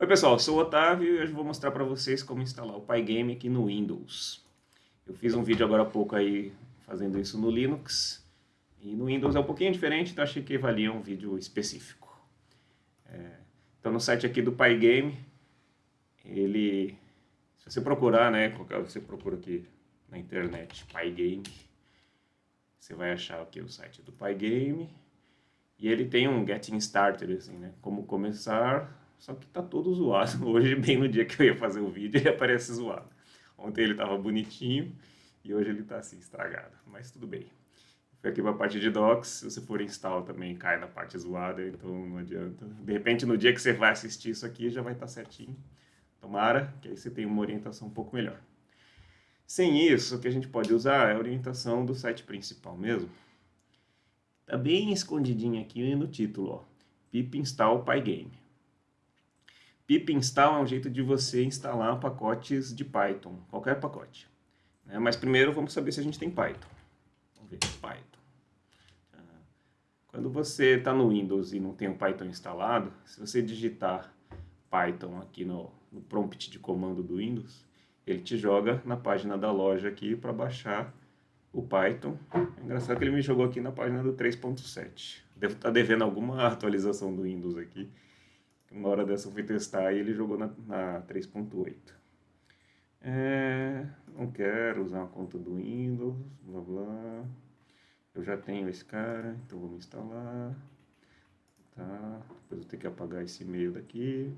Oi pessoal, sou o Otávio e hoje vou mostrar para vocês como instalar o Pygame aqui no Windows. Eu fiz um vídeo agora há pouco aí fazendo isso no Linux e no Windows é um pouquinho diferente, então achei que valia um vídeo específico. É, então no site aqui do Pygame, ele, se você procurar, né, você procura aqui na internet Pygame, você vai achar aqui o site do Pygame e ele tem um Getting Started, assim, né, como começar só que tá todo zoado. Hoje, bem no dia que eu ia fazer o vídeo, ele aparece zoado. Ontem ele tava bonitinho e hoje ele tá assim, estragado. Mas tudo bem. Foi aqui pra parte de docs, se você for install também cai na parte zoada, então não adianta. De repente, no dia que você vai assistir isso aqui, já vai estar tá certinho. Tomara, que aí você tenha uma orientação um pouco melhor. Sem isso, o que a gente pode usar é a orientação do site principal mesmo. Tá bem escondidinho aqui no título, ó. pip install pygame pip install é um jeito de você instalar pacotes de Python, qualquer pacote. Né? Mas primeiro vamos saber se a gente tem Python. Vamos ver, Python. Ah, quando você está no Windows e não tem o Python instalado, se você digitar Python aqui no, no prompt de comando do Windows, ele te joga na página da loja aqui para baixar o Python. É engraçado que ele me jogou aqui na página do 3.7. Devo estar tá devendo alguma atualização do Windows aqui. Uma hora dessa eu fui testar e ele jogou na, na 3.8. É, não quero usar uma conta do Windows, blá blá. Eu já tenho esse cara, então vou me instalar. Tá, depois eu tenho que apagar esse e-mail daqui.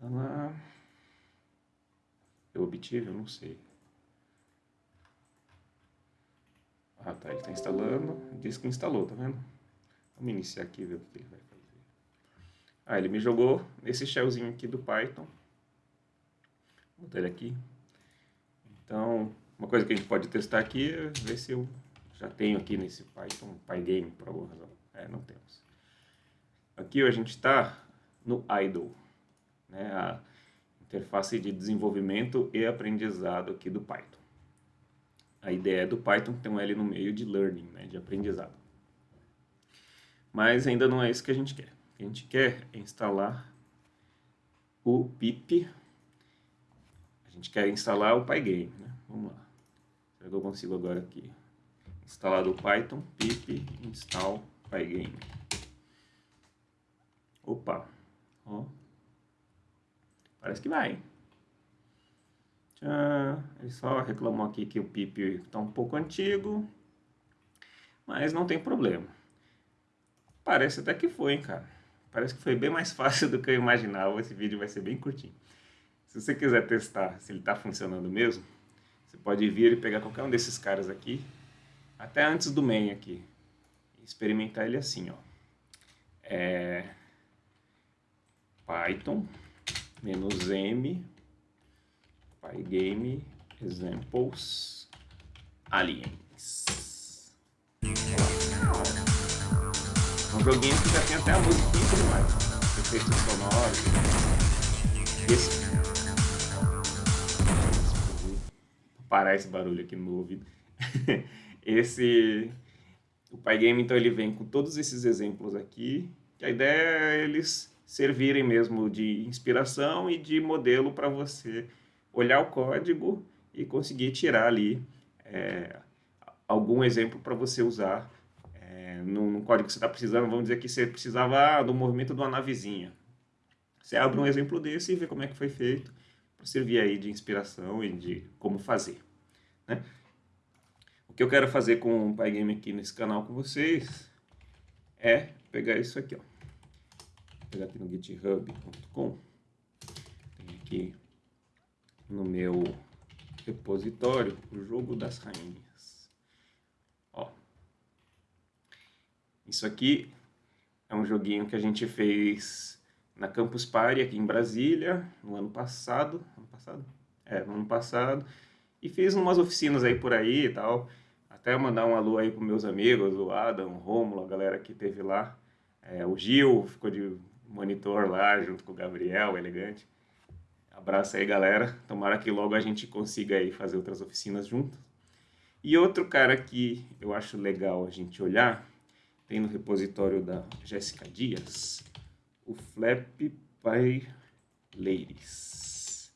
Tá lá. Eu obtive? Eu não sei. Ah tá, ele está instalando. Diz que instalou, tá vendo? Vamos iniciar aqui e ver o que ele vai fazer. Ah, ele me jogou nesse shellzinho aqui do Python. Vou botar ele aqui. Então, uma coisa que a gente pode testar aqui é ver se eu já tenho aqui nesse Python, Pygame, por alguma razão. É, não temos. Aqui a gente está no idle, né, a interface de desenvolvimento e aprendizado aqui do Python. A ideia do Python tem um L no meio de learning, né, de aprendizado. Mas ainda não é isso que a gente quer que a gente quer instalar o pip. A gente quer instalar o Pygame, né? Vamos lá. Será que eu consigo agora aqui? Instalado o Python, pip install Pygame. Opa, ó. Parece que vai. Tchau. Ele só reclamou aqui que o pip está um pouco antigo, mas não tem problema. Parece até que foi, hein, cara. Parece que foi bem mais fácil do que eu imaginava. Esse vídeo vai ser bem curtinho. Se você quiser testar se ele está funcionando mesmo, você pode vir e pegar qualquer um desses caras aqui, até antes do main aqui, e experimentar ele assim, ó. É... Python, menos M, Pygame, examples, aliens. Joguinho que já tem até a música e tudo mais. Efeitos sonoros. Esse. Parar esse barulho aqui no meu ouvido. esse. O Pygame, então, ele vem com todos esses exemplos aqui. Que a ideia é eles servirem mesmo de inspiração e de modelo para você olhar o código e conseguir tirar ali é, algum exemplo para você usar no, código que você está precisando, vamos dizer que você precisava do movimento de uma navezinha. Você abre um exemplo desse e vê como é que foi feito, para servir aí de inspiração e de como fazer. Né? O que eu quero fazer com o Pygame aqui nesse canal com vocês é pegar isso aqui, ó. Vou pegar aqui no github.com, aqui no meu repositório o jogo das rainhas. Isso aqui é um joguinho que a gente fez na Campus Party aqui em Brasília, no ano passado, ano passado? É, no ano passado, e fiz umas oficinas aí por aí e tal, até mandar um alô aí para meus amigos, o Adam, o Rômulo, a galera que teve lá, é, o Gil ficou de monitor lá, junto com o Gabriel, elegante. Abraço aí, galera. Tomara que logo a gente consiga aí fazer outras oficinas juntos. E outro cara que eu acho legal a gente olhar tem no repositório da Jéssica Dias o flap Pai Ladies.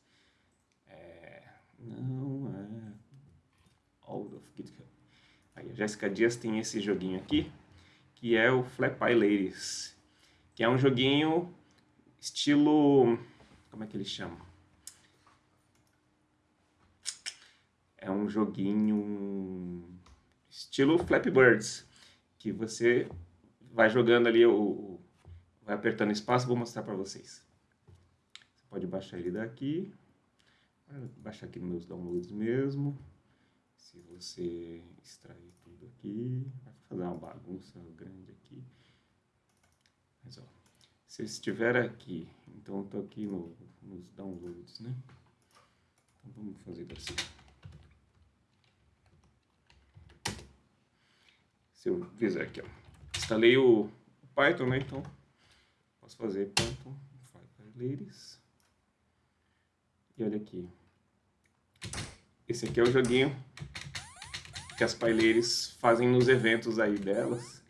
É, não é. Out of GitHub. Aí a Jéssica Dias tem esse joguinho aqui, que é o Flat Pie Ladies. Que é um joguinho estilo. Como é que ele chama? É um joguinho estilo Flappy Birds, que você vai jogando ali, o, vai apertando espaço, vou mostrar para vocês. Você pode baixar ele daqui, vou baixar aqui nos meus downloads mesmo. Se você extrair tudo aqui, vai fazer uma bagunça grande aqui. Mas ó, se estiver aqui, então eu tô aqui no, nos downloads, né? Então vamos fazer assim. Se eu fizer aqui, ó. Instalei o, Python, né? Então, posso fazer Python. E olha aqui. Esse aqui é o joguinho que as paileiras fazem nos eventos aí delas.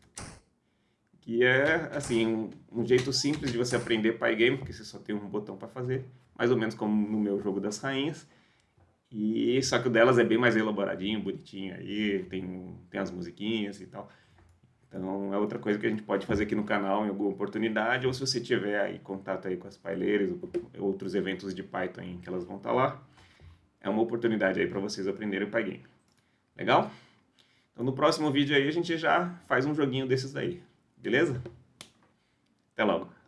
Que é, assim, um, um, jeito simples de você aprender Pygame, porque você só tem um botão para fazer. Mais ou menos como no meu jogo das rainhas. E só que o delas é bem mais elaboradinho, bonitinho aí, tem, tem as musiquinhas e tal. Então é outra coisa que a gente pode fazer aqui no canal em alguma oportunidade, ou se você tiver aí contato aí com as paileiras, outros eventos de Python que elas vão estar lá, é uma oportunidade aí para vocês aprenderem Pygame. Legal? Então no próximo vídeo aí a gente já faz um joguinho desses daí, beleza? Até logo!